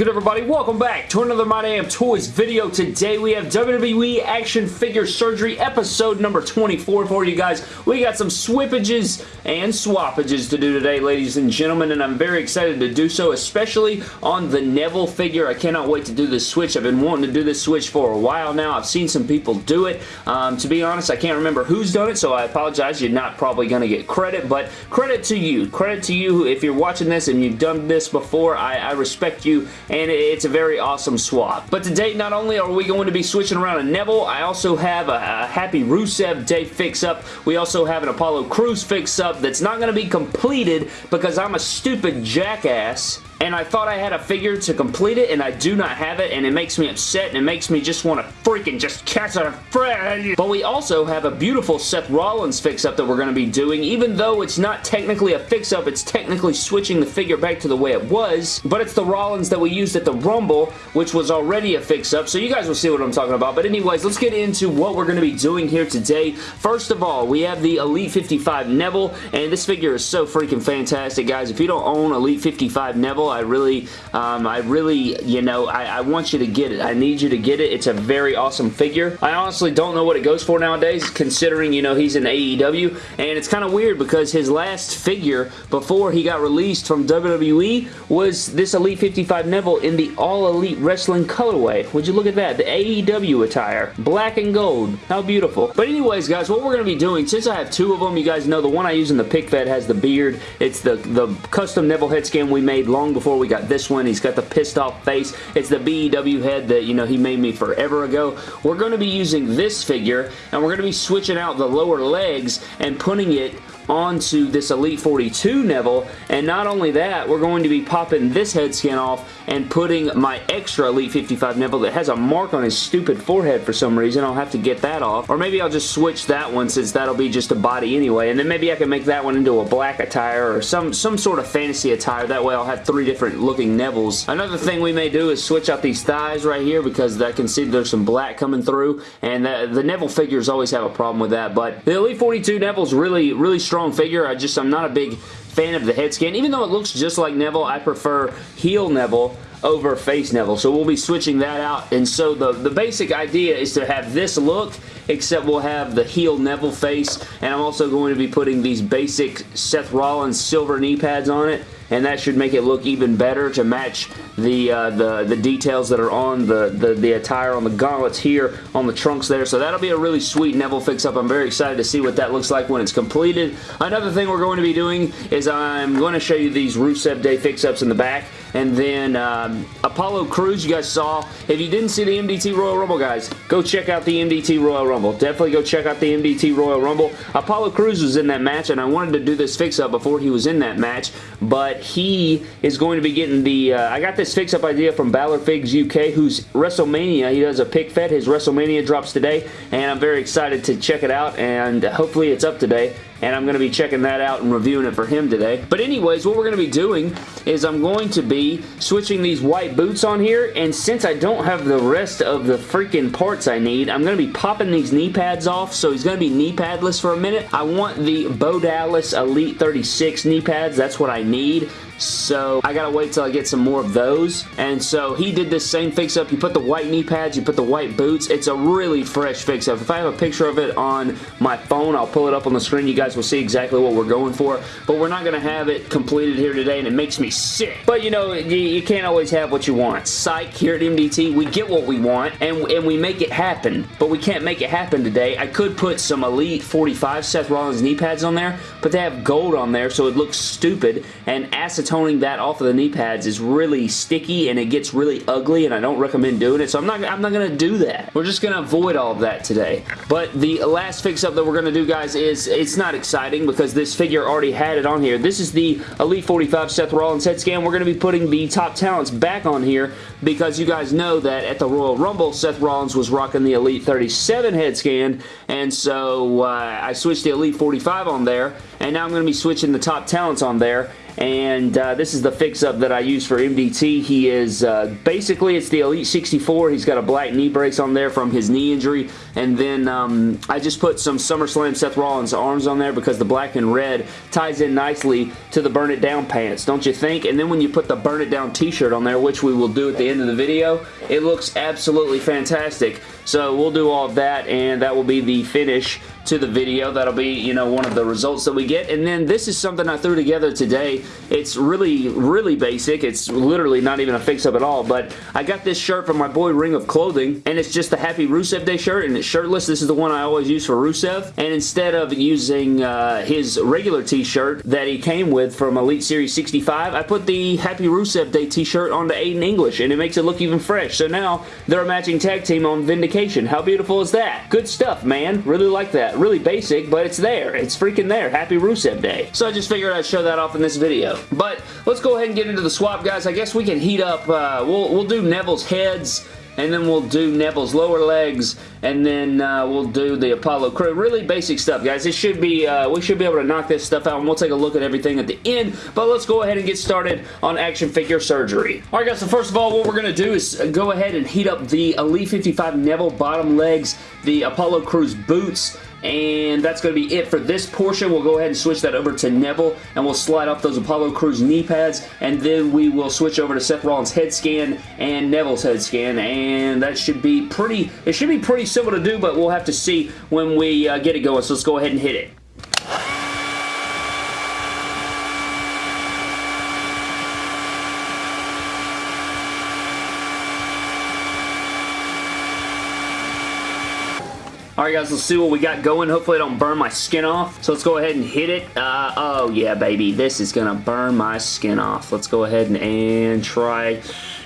Good everybody? Welcome back to another My Damn Toys video. Today we have WWE Action Figure Surgery episode number 24 for you guys. We got some swippages and swappages to do today ladies and gentlemen and I'm very excited to do so especially on the Neville figure. I cannot wait to do this switch. I've been wanting to do this switch for a while now. I've seen some people do it. Um, to be honest I can't remember who's done it so I apologize. You're not probably going to get credit but credit to you. Credit to you if you're watching this and you've done this before. I, I respect you and it's a very awesome swap. But today, not only are we going to be switching around a Neville, I also have a, a Happy Rusev Day fix-up. We also have an Apollo Crews fix-up that's not going to be completed because I'm a stupid jackass and I thought I had a figure to complete it, and I do not have it, and it makes me upset, and it makes me just want to freaking just catch a friend. But we also have a beautiful Seth Rollins fix-up that we're going to be doing, even though it's not technically a fix-up, it's technically switching the figure back to the way it was, but it's the Rollins that we used at the Rumble, which was already a fix-up, so you guys will see what I'm talking about. But anyways, let's get into what we're going to be doing here today. First of all, we have the Elite 55 Neville, and this figure is so freaking fantastic, guys. If you don't own Elite 55 Neville, I really, um, I really, you know, I, I want you to get it. I need you to get it. It's a very awesome figure. I honestly don't know what it goes for nowadays, considering, you know, he's in AEW, and it's kind of weird because his last figure before he got released from WWE was this Elite 55 Neville in the All Elite Wrestling colorway. Would you look at that? The AEW attire. Black and gold. How beautiful. But anyways, guys, what we're going to be doing, since I have two of them, you guys know the one I use in the pick fed has the beard. It's the, the custom Neville head scan we made long before we got this one. He's got the pissed off face. It's the BEW head that, you know, he made me forever ago. We're going to be using this figure, and we're going to be switching out the lower legs and putting it onto this Elite 42 Neville, and not only that, we're going to be popping this head scan off and putting my extra Elite 55 Neville that has a mark on his stupid forehead for some reason. I'll have to get that off, or maybe I'll just switch that one since that'll be just a body anyway, and then maybe I can make that one into a black attire or some, some sort of fantasy attire. That way I'll have three different looking Nevilles. Another thing we may do is switch out these thighs right here because I can see there's some black coming through, and the, the Neville figures always have a problem with that, but the Elite 42 Neville's really, really strong strong figure. I just, I'm not a big fan of the head scan. Even though it looks just like Neville, I prefer heel Neville over face Neville. So we'll be switching that out. And so the, the basic idea is to have this look, except we'll have the heel Neville face. And I'm also going to be putting these basic Seth Rollins silver knee pads on it and that should make it look even better to match the uh, the, the details that are on the, the, the attire on the gauntlets here on the trunks there. So that'll be a really sweet Neville fix-up. I'm very excited to see what that looks like when it's completed. Another thing we're going to be doing is I'm going to show you these Rusev Day fix-ups in the back. And then um, Apollo Crews, you guys saw. If you didn't see the MDT Royal Rumble, guys, go check out the MDT Royal Rumble. Definitely go check out the MDT Royal Rumble. Apollo Crews was in that match, and I wanted to do this fix-up before he was in that match, but he is going to be getting the... Uh, I got this fix-up idea from Balor Figs UK, who's WrestleMania. He does a pick fed. His WrestleMania drops today, and I'm very excited to check it out, and hopefully it's up today and I'm going to be checking that out and reviewing it for him today. But anyways, what we're going to be doing is I'm going to be switching these white boots on here, and since I don't have the rest of the freaking parts I need, I'm going to be popping these knee pads off, so he's going to be knee padless for a minute. I want the Bo Dallas Elite 36 knee pads. That's what I need. So I gotta wait till I get some more of those. And so he did this same fix-up. You put the white knee pads, you put the white boots. It's a really fresh fix-up. If I have a picture of it on my phone, I'll pull it up on the screen. You guys will see exactly what we're going for. But we're not gonna have it completed here today, and it makes me sick. But you know, you, you can't always have what you want. Psych, here at MDT, we get what we want, and, and we make it happen. But we can't make it happen today. I could put some Elite 45 Seth Rollins knee pads on there, but they have gold on there, so it looks stupid. And acetone toning that off of the knee pads is really sticky and it gets really ugly and I don't recommend doing it. So I'm not, I'm not going to do that. We're just going to avoid all of that today. But the last fix-up that we're going to do, guys, is it's not exciting because this figure already had it on here. This is the Elite 45 Seth Rollins head scan. We're going to be putting the top talents back on here because you guys know that at the Royal Rumble, Seth Rollins was rocking the Elite 37 head scan and so uh, I switched the Elite 45 on there and now I'm going to be switching the top talents on there and uh, this is the fix-up that I use for MDT. He is, uh, basically, it's the Elite 64. He's got a black knee brace on there from his knee injury, and then um, I just put some SummerSlam Seth Rollins arms on there because the black and red ties in nicely to the Burn It Down pants, don't you think? And then when you put the Burn It Down t-shirt on there, which we will do at the end of the video, it looks absolutely fantastic. So we'll do all of that, and that will be the finish to the video. That'll be, you know, one of the results that we get. And then this is something I threw together today. It's really, really basic. It's literally not even a fix-up at all, but I got this shirt from my boy Ring of Clothing, and it's just the Happy Rusev Day shirt, and it's shirtless. This is the one I always use for Rusev. And instead of using uh, his regular t-shirt that he came with from Elite Series 65, I put the Happy Rusev Day t-shirt onto Aiden English, and it makes it look even fresh. So now they're a matching tag team on Vindication. How beautiful is that? Good stuff, man. Really like that really basic, but it's there. It's freaking there. Happy Rusev Day. So I just figured I'd show that off in this video. But let's go ahead and get into the swap, guys. I guess we can heat up, uh, we'll, we'll do Neville's heads, and then we'll do Neville's lower legs, and then uh, we'll do the Apollo Crews. Really basic stuff, guys. It should be, uh, we should be able to knock this stuff out, and we'll take a look at everything at the end, but let's go ahead and get started on action figure surgery. Alright, guys, so first of all, what we're going to do is go ahead and heat up the Elite 55 Neville bottom legs, the Apollo Crews boots, and that's going to be it for this portion. We'll go ahead and switch that over to Neville, and we'll slide off those Apollo Crews knee pads, and then we will switch over to Seth Rollins' head scan and Neville's head scan, and that should be pretty, it should be pretty simple to do, but we'll have to see when we uh, get it going, so let's go ahead and hit it. Alright guys, let's see what we got going. Hopefully I don't burn my skin off. So let's go ahead and hit it. Uh, oh yeah, baby. This is going to burn my skin off. Let's go ahead and, and try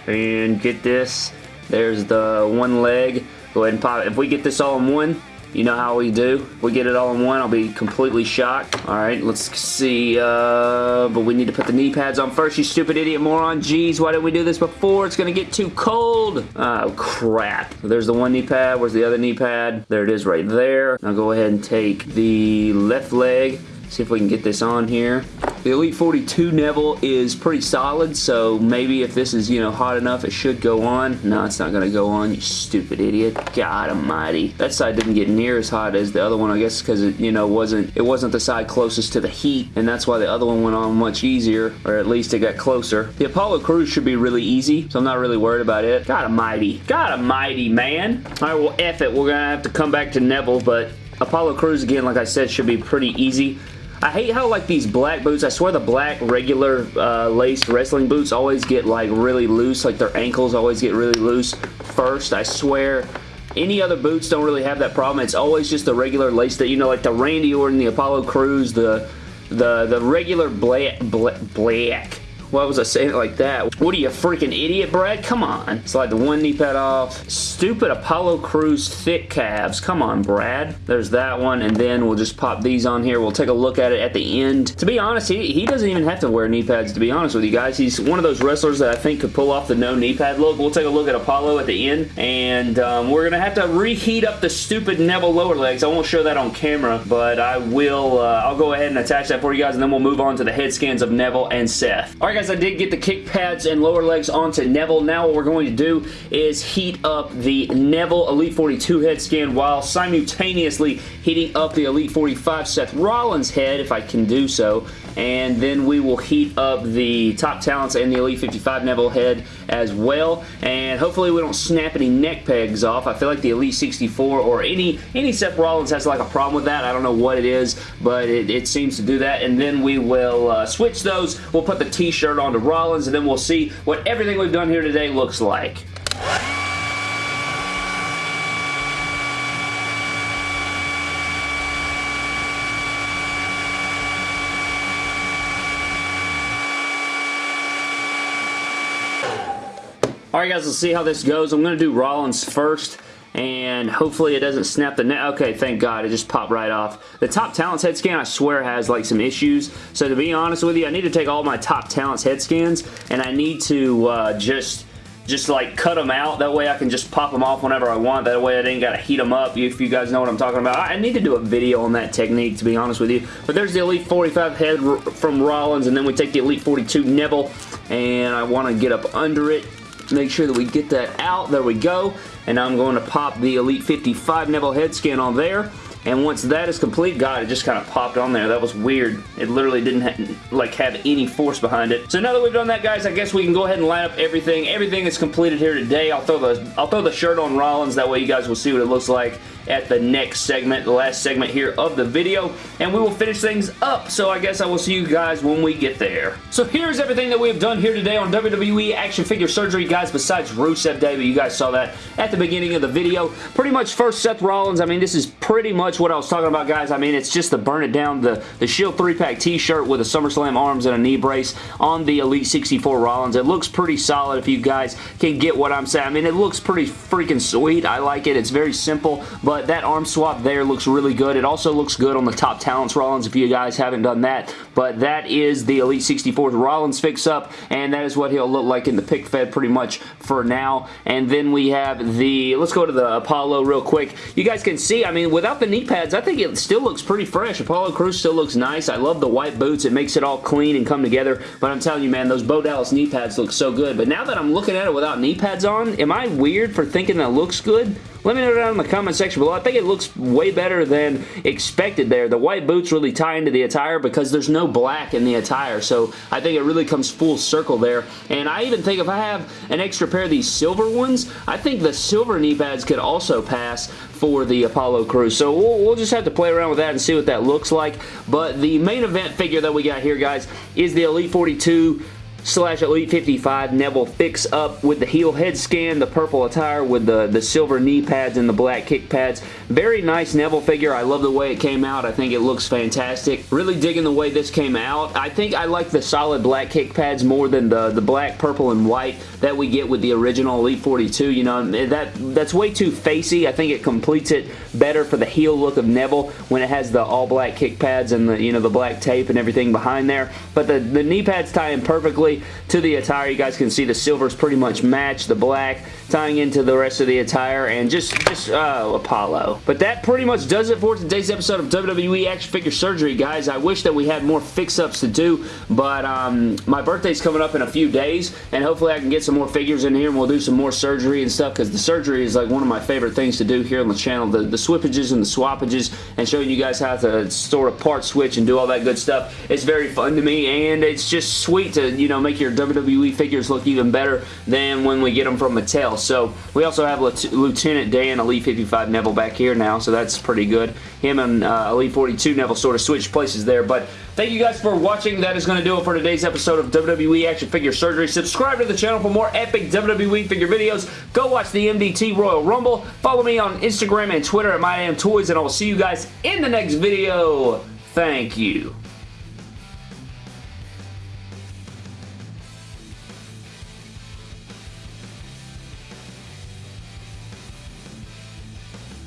and get this. There's the one leg. Go ahead and pop it. If we get this all in one, you know how we do. We get it all in one, I'll be completely shocked. Alright, let's see. Uh, but we need to put the knee pads on first, you stupid idiot moron. Jeez, why didn't we do this before? It's going to get too cold. Oh, crap. There's the one knee pad. Where's the other knee pad? There it is right there. Now go ahead and take the left leg. See if we can get this on here. The Elite 42 Neville is pretty solid, so maybe if this is, you know, hot enough, it should go on. No, it's not going to go on, you stupid idiot. God almighty. That side didn't get near as hot as the other one, I guess, because it, you know, wasn't it wasn't the side closest to the heat, and that's why the other one went on much easier, or at least it got closer. The Apollo Crews should be really easy, so I'm not really worried about it. God almighty. God almighty, man. All right, well, F it. We're going to have to come back to Neville, but Apollo Crews, again, like I said, should be pretty easy. I hate how like these black boots, I swear the black regular uh, laced wrestling boots always get like really loose, like their ankles always get really loose first. I swear any other boots don't really have that problem. It's always just the regular lace that, you know, like the Randy Orton, the Apollo Crews, the the the regular black, black, black why was I saying it like that? What are you, freaking idiot, Brad? Come on. Slide the one knee pad off. Stupid Apollo Crews thick calves. Come on, Brad. There's that one, and then we'll just pop these on here. We'll take a look at it at the end. To be honest, he, he doesn't even have to wear knee pads, to be honest with you guys. He's one of those wrestlers that I think could pull off the no knee pad look. We'll take a look at Apollo at the end, and um, we're going to have to reheat up the stupid Neville lower legs. I won't show that on camera, but I will, uh, I'll go ahead and attach that for you guys, and then we'll move on to the head scans of Neville and Seth. Alright guys, guys, I did get the kick pads and lower legs onto Neville. Now what we're going to do is heat up the Neville Elite 42 head scan while simultaneously heating up the Elite 45 Seth Rollins head, if I can do so. And then we will heat up the Top Talents and the Elite 55 Neville head as well. And hopefully we don't snap any neck pegs off. I feel like the Elite 64 or any, any Seth Rollins has like a problem with that. I don't know what it is, but it, it seems to do that. And then we will uh, switch those. We'll put the t-shirt shirt onto Rollins, and then we'll see what everything we've done here today looks like. Alright guys, let's see how this goes. I'm going to do Rollins first and hopefully it doesn't snap the net. Okay, thank God. It just popped right off. The Top Talents head scan, I swear, has like some issues. So to be honest with you, I need to take all my Top Talents head scans and I need to uh, just just like cut them out. That way I can just pop them off whenever I want. That way I didn't got to heat them up if you guys know what I'm talking about. I need to do a video on that technique to be honest with you. But there's the Elite 45 head from Rollins and then we take the Elite 42 Neville and I want to get up under it. Make sure that we get that out. There we go. And I'm going to pop the Elite 55 Neville head scan on there. And once that is complete, God, it just kind of popped on there. That was weird. It literally didn't ha like have any force behind it. So now that we've done that, guys, I guess we can go ahead and line up everything. Everything is completed here today. I'll throw the I'll throw the shirt on Rollins. That way you guys will see what it looks like at the next segment, the last segment here of the video, and we will finish things up. So I guess I will see you guys when we get there. So here's everything that we have done here today on WWE Action Figure Surgery, guys, besides Rusev Day, but you guys saw that at the beginning of the video. Pretty much first Seth Rollins, I mean, this is pretty much what I was talking about, guys. I mean, it's just the burn it down, the, the Shield 3-pack t-shirt with a SummerSlam arms and a knee brace on the Elite 64 Rollins. It looks pretty solid if you guys can get what I'm saying. I mean, it looks pretty freaking sweet. I like it. It's very simple, but that arm swap there looks really good. It also looks good on the Top Talents Rollins if you guys haven't done that, but that is the Elite 64 Rollins fix-up, and that is what he'll look like in the pick fed pretty much for now. And then we have the, let's go to the Apollo real quick. You guys can see, I mean, without the knee pads, I think it still looks pretty fresh. Apollo Crews still looks nice. I love the white boots. It makes it all clean and come together, but I'm telling you, man, those Bo Dallas knee pads look so good. But now that I'm looking at it without knee pads on, am I weird for thinking that looks good? Let me know down in the comment section below. I think it looks way better than expected there. The white boots really tie into the attire because there's no black in the attire, so I think it really comes full circle there. And I even think if I have an extra pair of these silver ones, I think the silver knee pads could also pass for the Apollo Crews. So we'll, we'll, just have to play around with that and see what that looks like. But the main event figure that we got here, guys, is the Elite 42 slash Elite 55 Neville fix up with the heel head scan, the purple attire with the, the silver knee pads and the black kick pads. Very nice Neville figure. I love the way it came out. I think it looks fantastic. Really digging the way this came out. I think I like the solid black kick pads more than the, the black, purple, and white that we get with the original Elite 42. You know, that that's way too facey. I think it completes it better for the heel look of Neville when it has the all black kick pads and the, you know, the black tape and everything behind there. But the, the knee pads tie in perfectly to the attire. You guys can see the silvers pretty much match the black tying into the rest of the attire and just, just uh, Apollo. But that pretty much does it for today's episode of WWE Action Figure Surgery, guys. I wish that we had more fix-ups to do, but um, my birthday's coming up in a few days, and hopefully I can get some more figures in here and we'll do some more surgery and stuff because the surgery is like one of my favorite things to do here on the channel. The, the swippages and the swappages and showing you guys how to sort of part switch and do all that good stuff. It's very fun to me, and it's just sweet to, you know, make your WWE figures look even better than when we get them from Mattel. So we also have Lieutenant Dan Elite 55 Neville back here now, so that's pretty good. Him and uh, Elite 42 Neville sort of switched places there, but Thank you guys for watching. That is going to do it for today's episode of WWE Action Figure Surgery. Subscribe to the channel for more epic WWE figure videos. Go watch the MDT Royal Rumble. Follow me on Instagram and Twitter at MyDamnToys, and I will see you guys in the next video. Thank you.